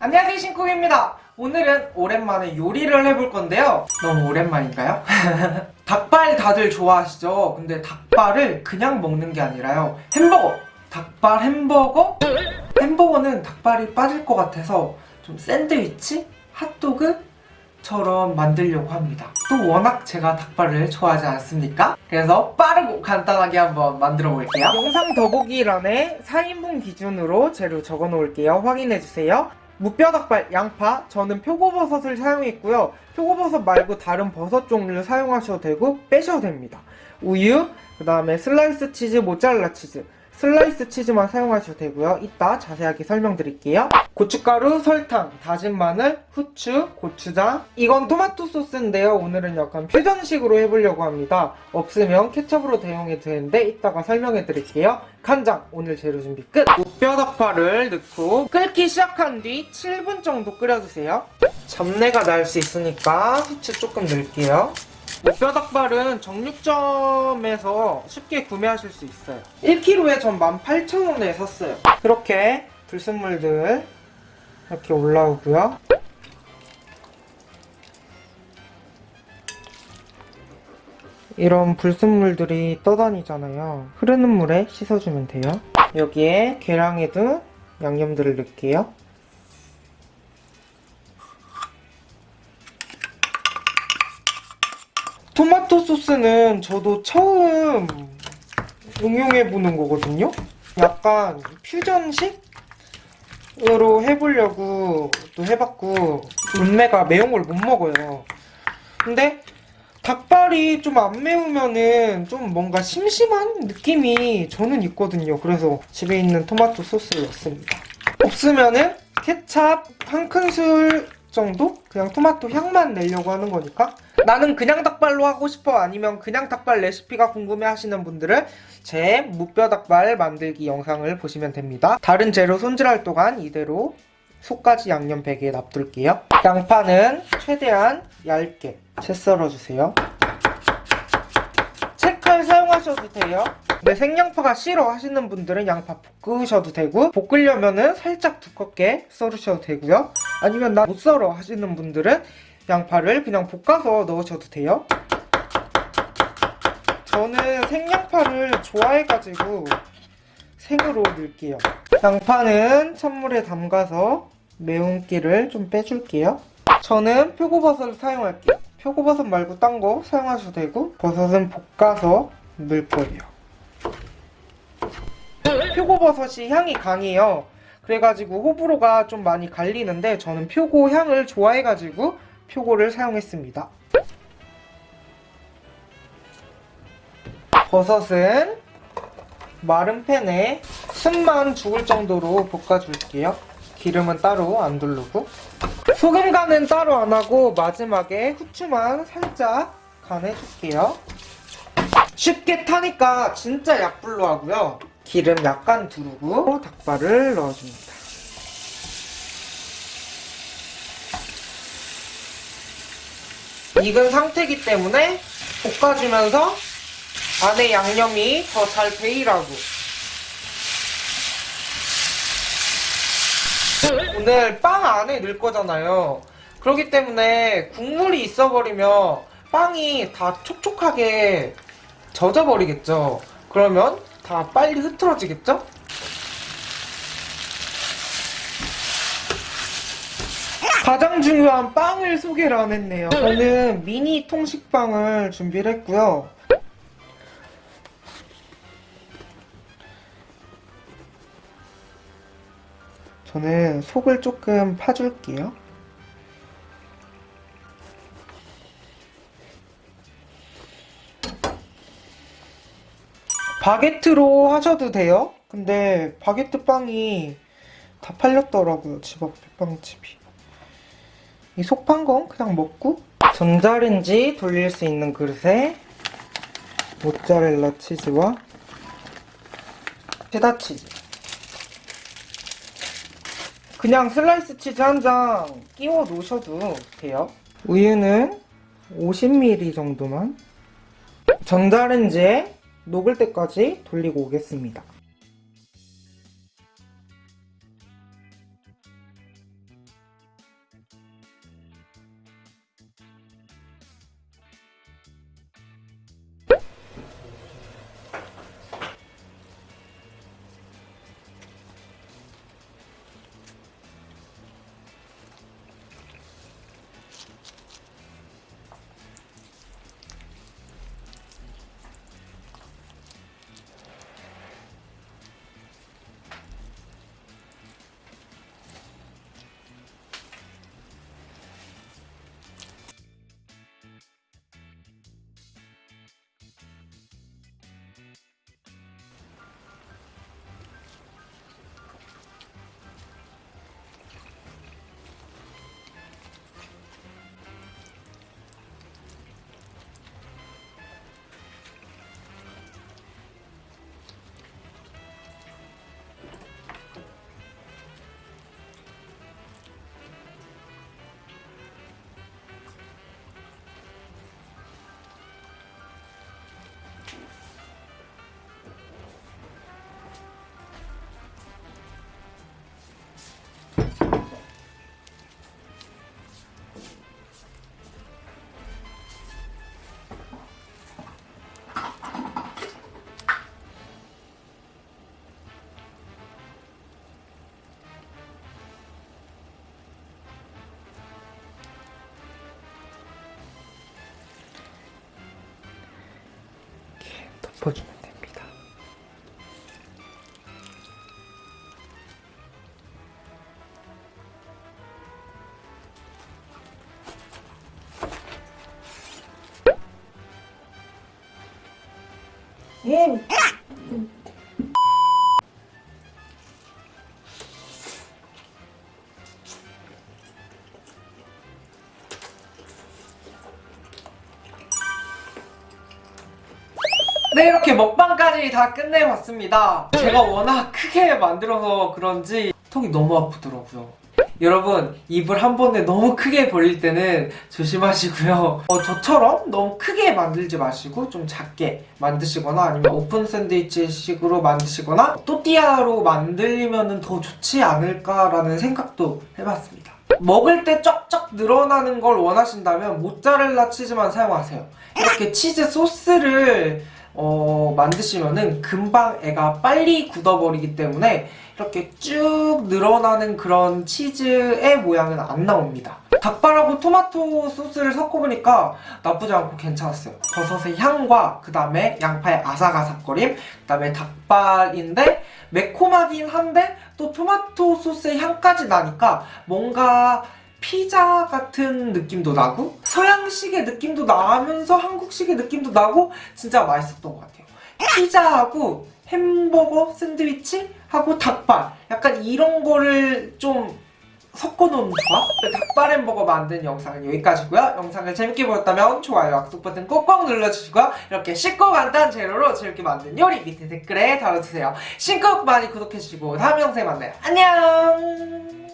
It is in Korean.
안녕하세요 신쿡입니다 오늘은 오랜만에 요리를 해볼 건데요 너무 오랜만인가요? 닭발 다들 좋아하시죠? 근데 닭발을 그냥 먹는 게 아니라요 햄버거! 닭발 햄버거? 햄버거는 닭발이 빠질 것 같아서 좀 샌드위치? 핫도그? 처럼 만들려고 합니다 또 워낙 제가 닭발을 좋아하지 않습니까? 그래서 빠르고 간단하게 한번 만들어 볼게요 영상 더보기란에 4인분 기준으로 재료 적어 놓을게요 확인해 주세요 무뼈닭발, 양파, 저는 표고버섯을 사용했고요. 표고버섯 말고 다른 버섯 종류를 사용하셔도 되고 빼셔도 됩니다. 우유, 그 다음에 슬라이스 치즈, 모짜렐라 치즈, 슬라이스 치즈만 사용하셔도 되고요. 이따 자세하게 설명드릴게요. 고춧가루, 설탕, 다진 마늘, 후추, 고추장 이건 토마토 소스인데요. 오늘은 약간 퓨전식으로 해보려고 합니다. 없으면 케첩으로 대용해도 되는데 이따가 설명해드릴게요. 간장, 오늘 재료 준비 끝! 무뼈닭발을 넣고 끓기 시작한 뒤 7분 정도 끓여주세요. 잡내가 날 수 있으니까 후추 조금 넣을게요. 무뼈닭발은 정육점에서 쉽게 구매하실 수 있어요. 1kg에 전 18,000원에 샀어요. 이렇게 불순물들 이렇게 올라오고요. 이런 불순물들이 떠다니잖아요. 흐르는 물에 씻어주면 돼요. 여기에 계량에도 양념들을 넣을게요 토마토 소스는 저도 처음 응용해보는 거거든요. 약간 퓨전식으로 해보려고 또 해봤고 은매가 매운 걸 못 먹어요. 근데 닭발이 좀 안 매우면은 좀 뭔가 심심한 느낌이 저는 있거든요. 그래서 집에 있는 토마토 소스를 넣습니다. 없으면은 케찹 한 큰술 정도? 그냥 토마토 향만 내려고 하는 거니까 나는 그냥 닭발로 하고 싶어. 아니면 그냥 닭발 레시피가 궁금해 하시는 분들은 제 무뼈 닭발 만들기 영상을 보시면 됩니다. 다른 재료 손질할 동안 이대로 속까지 양념 베개에 놔둘게요. 양파는 최대한 얇게 채 썰어주세요. 채칼 사용하셔도 돼요. 근데 생양파가 싫어 하시는 분들은 양파 볶으셔도 되고 볶으려면 은 살짝 두껍게 썰으셔도 되고요. 아니면 나 못 썰어 하시는 분들은 양파를 그냥 볶아서 넣으셔도 돼요. 저는 생양파를 좋아해가지고 생으로 넣을게요. 양파는 찬물에 담가서 매운기를 좀 빼줄게요. 저는 표고버섯을 사용할게요. 표고버섯 말고 딴 거 사용하셔도 되고 버섯은 볶아서 넣을 거예요. 표고버섯이 향이 강해요. 그래가지고 호불호가 좀 많이 갈리는데 저는 표고 향을 좋아해가지고 표고를 사용했습니다. 버섯은 마른 팬에 숨만 죽을 정도로 볶아줄게요. 기름은 따로 안 두르고 소금 간은 따로 안 하고 마지막에 후추만 살짝 간해줄게요. 쉽게 타니까 진짜 약불로 하고요. 기름 약간 두르고 닭발을 넣어줍니다. 익은 상태이기 때문에 볶아주면서 안에 양념이 더 잘 배이라고. 오늘 빵 안에 넣을 거잖아요. 그렇기 때문에 국물이 있어버리면 빵이 다 촉촉하게 젖어버리겠죠. 그러면 다 빨리 흐트러지겠죠? 가장 중요한 빵을 소개를 안 했네요. 저는 미니 통식빵을 준비를 했고요. 저는 속을 조금 파줄게요. 바게트로 하셔도 돼요. 근데 바게트 빵이 다 팔렸더라고요 집 앞에 빵집이 이 속 판 건 그냥 먹고 전자레인지 돌릴 수 있는 그릇에 모짜렐라 치즈와 체다 치즈. 그냥 슬라이스 치즈 한 장 끼워 놓으셔도 돼요. 우유는 50ml 정도만 전자레인지에 녹을 때까지 돌리고 오겠습니다 덮어주면 됩니다. 음. 네 이렇게 먹방까지 다 끝내봤습니다. 제가 워낙 크게 만들어서 그런지 턱이 너무 아프더라고요. 여러분 입을 한 번에 너무 크게 벌릴 때는 조심하시고요. 어, 저처럼 너무 크게 만들지 마시고 좀 작게 만드시거나 아니면 오픈 샌드위치 식으로 만드시거나 또띠아로 만들면 더 좋지 않을까라는 생각도 해봤습니다. 먹을 때 쩍쩍 늘어나는 걸 원하신다면 모짜렐라 치즈만 사용하세요. 이렇게 치즈 소스를 어, 만드시면은 금방 애가 빨리 굳어버리기 때문에 이렇게 쭉 늘어나는 그런 치즈의 모양은 안 나옵니다. 닭발하고 토마토 소스를 섞어보니까 나쁘지 않고 괜찮았어요. 버섯의 향과 그 다음에 양파의 아삭아삭거림 그 다음에 닭발인데 매콤하긴 한데 또 토마토 소스의 향까지 나니까 뭔가 피자 같은 느낌도 나고 서양식의 느낌도 나면서 한국식의 느낌도 나고 진짜 맛있었던 것 같아요. 피자하고 햄버거 샌드위치 하고 닭발 약간 이런 거를 좀 섞어놓은 조합? 닭발 햄버거 만든 영상은 여기까지고요. 영상을 재밌게 보셨다면 좋아요, 약속 버튼 꼭꼭 눌러주시고 이렇게 쉽고 간단 재료로 재밌게 만든 요리 밑에 댓글에 달아주세요. 신곡 많이 구독해주시고 다음 영상에 만나요. 안녕!